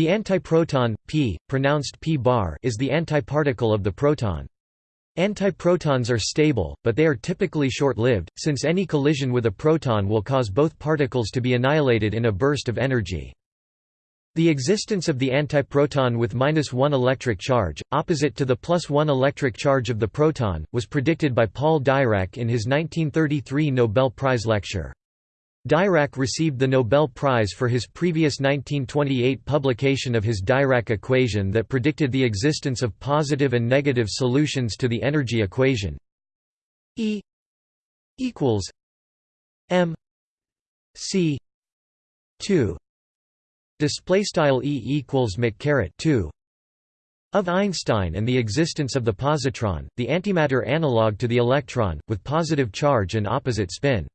The antiproton, p, pronounced p-bar is the antiparticle of the proton. Antiprotons are stable, but they are typically short-lived, since any collision with a proton will cause both particles to be annihilated in a burst of energy. The existence of the antiproton with minus 1 electric charge, opposite to the plus 1 electric charge of the proton, was predicted by Paul Dirac in his 1933 Nobel Prize lecture. Dirac received the Nobel Prize for his previous 1928 publication of his Dirac equation that predicted the existence of positive and negative solutions to the energy equation E equals m c 2 display style E equals 2 of Einstein and the existence of the positron, the antimatter analog to the electron, with positive charge and opposite spin.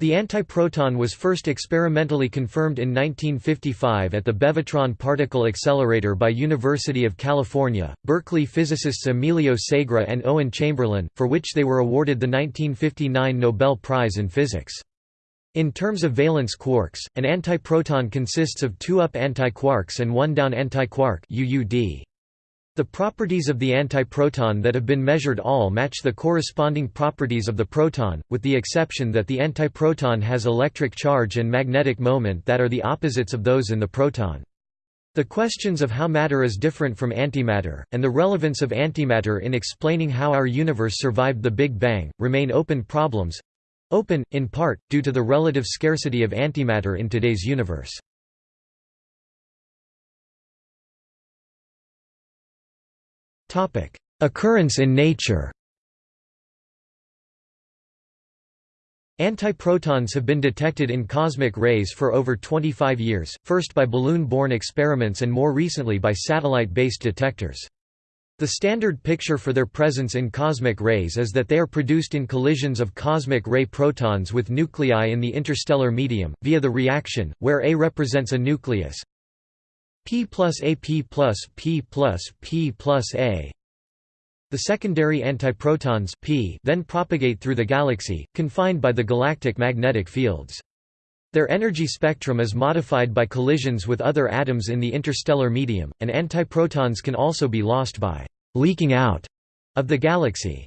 The antiproton was first experimentally confirmed in 1955 at the Bevatron Particle Accelerator by University of California, Berkeley physicists Emilio Segre and Owen Chamberlain, for which they were awarded the 1959 Nobel Prize in Physics. In terms of valence quarks, an antiproton consists of two up antiquarks and one down antiquark UUD. The properties of the antiproton that have been measured all match the corresponding properties of the proton, with the exception that the antiproton has electric charge and magnetic moment that are the opposites of those in the proton. The questions of how matter is different from antimatter, and the relevance of antimatter in explaining how our universe survived the Big Bang, remain open problems—open, in part, due to the relative scarcity of antimatter in today's universe. Topic: Occurrence in nature. Antiprotons have been detected in cosmic rays for over 25 years, first by balloon-borne experiments and more recently by satellite-based detectors. The standard picture for their presence in cosmic rays is that they are produced in collisions of cosmic ray protons with nuclei in the interstellar medium, via the reaction, where A represents a nucleus, P plus A P plus P plus P plus A the secondary antiprotons P then propagate through the galaxy, confined by the galactic magnetic fields. Their energy spectrum is modified by collisions with other atoms in the interstellar medium, and antiprotons can also be lost by «leaking out» of the galaxy.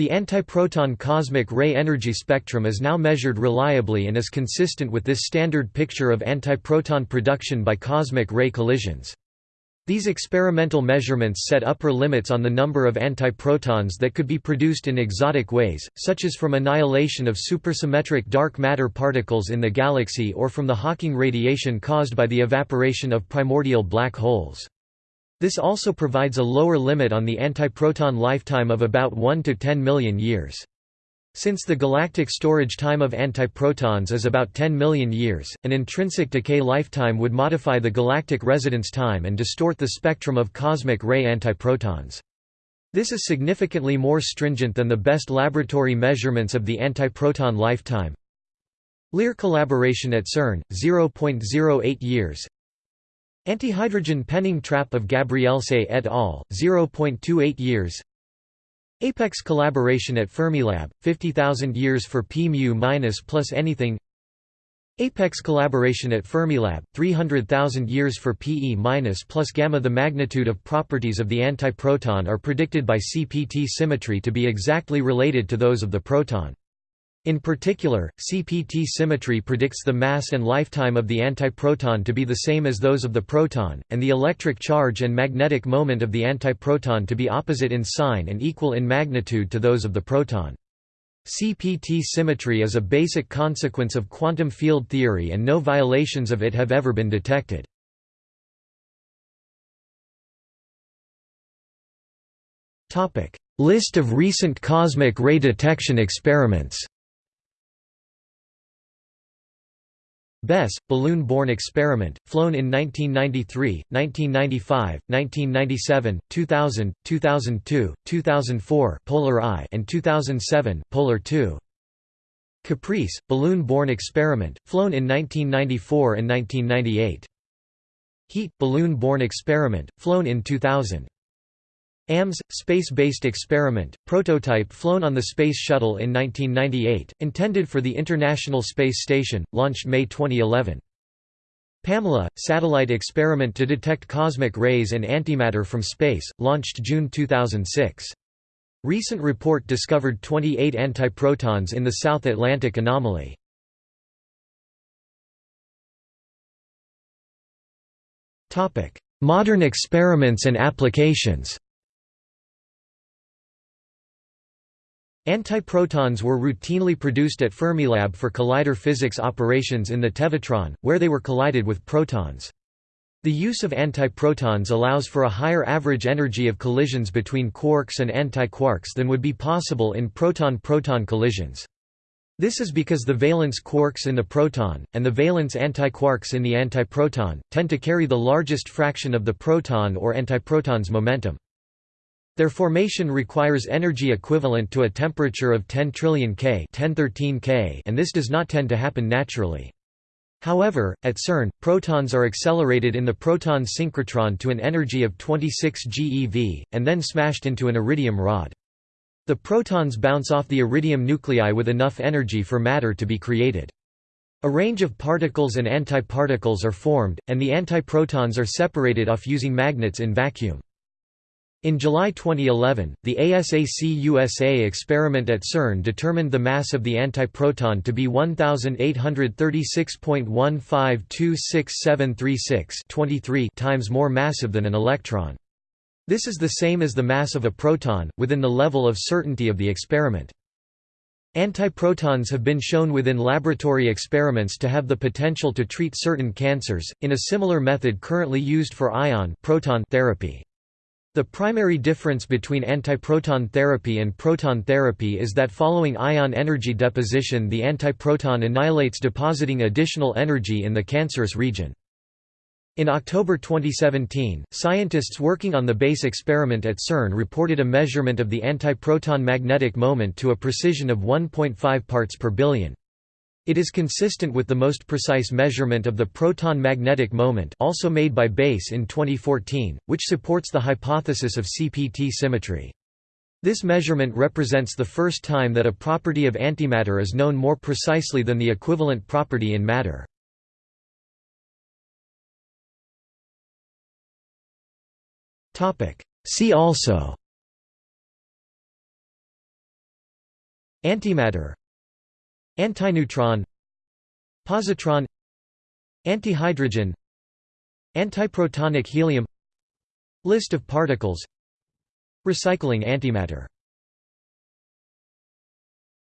The antiproton cosmic ray energy spectrum is now measured reliably and is consistent with this standard picture of antiproton production by cosmic ray collisions. These experimental measurements set upper limits on the number of antiprotons that could be produced in exotic ways, such as from annihilation of supersymmetric dark matter particles in the galaxy or from the Hawking radiation caused by the evaporation of primordial black holes. This also provides a lower limit on the antiproton lifetime of about 1 to 10 million years. Since the galactic storage time of antiprotons is about 10 million years, an intrinsic decay lifetime would modify the galactic residence time and distort the spectrum of cosmic ray antiprotons. This is significantly more stringent than the best laboratory measurements of the antiproton lifetime. LEAR collaboration at CERN, 0.08 years Antihydrogen penning trap of Gabrielse et al., 0.28 years Apex collaboration at Fermilab, 50,000 years for p mu minus plus anything Apex collaboration at Fermilab, 300,000 years for Pe minus plus gamma The magnitude of properties of the antiproton are predicted by CPT symmetry to be exactly related to those of the proton. In particular, CPT symmetry predicts the mass and lifetime of the antiproton to be the same as those of the proton, and the electric charge and magnetic moment of the antiproton to be opposite in sign and equal in magnitude to those of the proton. CPT symmetry is a basic consequence of quantum field theory and no violations of it have ever been detected. List of recent cosmic ray detection experiments BESS, balloon-borne experiment, flown in 1993, 1995, 1997, 2000, 2002, 2004 Polar I and 2007 Polar II. Caprice, balloon-borne experiment, flown in 1994 and 1998. HEAT, balloon-borne experiment, flown in 2000. AMS, space-based experiment, prototype flown on the Space Shuttle in 1998, intended for the International Space Station, launched May 2011. Pamela, satellite experiment to detect cosmic rays and antimatter from space, launched June 2006. Recent report discovered 28 antiprotons in the South Atlantic anomaly. Modern experiments and applications Antiprotons were routinely produced at Fermilab for collider physics operations in the Tevatron, where they were collided with protons. The use of antiprotons allows for a higher average energy of collisions between quarks and antiquarks than would be possible in proton-proton collisions. This is because the valence quarks in the proton, and the valence antiquarks in the antiproton, tend to carry the largest fraction of the proton or antiproton's momentum. Their formation requires energy equivalent to a temperature of 10 trillion K, 1013 K and this does not tend to happen naturally. However, at CERN, protons are accelerated in the proton synchrotron to an energy of 26 GeV, and then smashed into an iridium rod. The protons bounce off the iridium nuclei with enough energy for matter to be created. A range of particles and antiparticles are formed, and the antiprotons are separated off using magnets in vacuum. In July 2011, the ASACUSA experiment at CERN determined the mass of the antiproton to be 1836.15267336 23 times more massive than an electron. This is the same as the mass of a proton, within the level of certainty of the experiment. Antiprotons have been shown within laboratory experiments to have the potential to treat certain cancers, in a similar method currently used for ion proton therapy. The primary difference between antiproton therapy and proton therapy is that following ion energy deposition the antiproton annihilates depositing additional energy in the cancerous region. In October 2017, scientists working on the BASE experiment at CERN reported a measurement of the antiproton magnetic moment to a precision of 1.5 parts per billion. It is consistent with the most precise measurement of the proton magnetic moment also made by BASE in 2014, which supports the hypothesis of CPT symmetry. This measurement represents the first time that a property of antimatter is known more precisely than the equivalent property in matter. See also Antimatter Antineutron Positron Antihydrogen Antiprotonic helium List of particles Recycling antimatter